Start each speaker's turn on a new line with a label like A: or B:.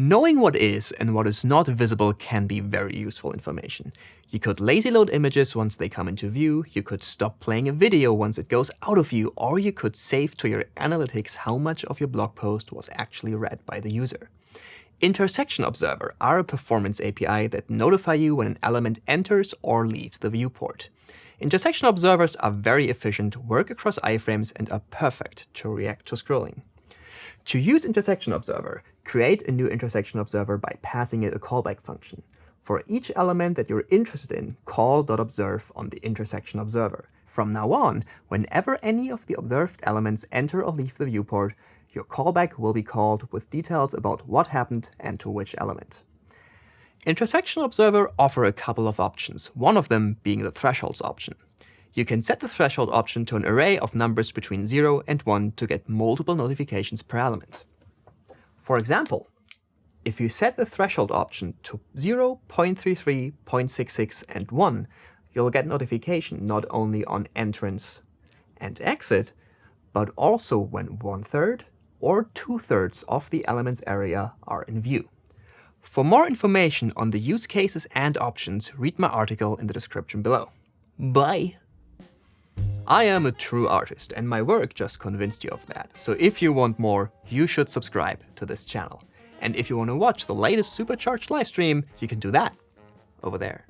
A: Knowing what is and what is not visible can be very useful information. You could lazy load images once they come into view, you could stop playing a video once it goes out of view, or you could save to your analytics how much of your blog post was actually read by the user. Intersection Observer are a performance API that notify you when an element enters or leaves the viewport. Intersection observers are very efficient, work across iframes, and are perfect to react to scrolling. To use intersection observer, create a new intersection observer by passing it a callback function. For each element that you're interested in, call.observe on the intersection observer. From now on, whenever any of the observed elements enter or leave the viewport, your callback will be called with details about what happened and to which element. Intersection Observer offer a couple of options, one of them being the thresholds option. You can set the threshold option to an array of numbers between 0 and 1 to get multiple notifications per element. For example, if you set the threshold option to 0, 0.33, 0.66, and 1, you'll get notification not only on entrance and exit, but also when one-third or two-thirds of the element's area are in view. For more information on the use cases and options, read my article in the description below. Bye! I am a true artist and my work just convinced you of that. So if you want more, you should subscribe to this channel. And if you want to watch the latest supercharged livestream, you can do that over there.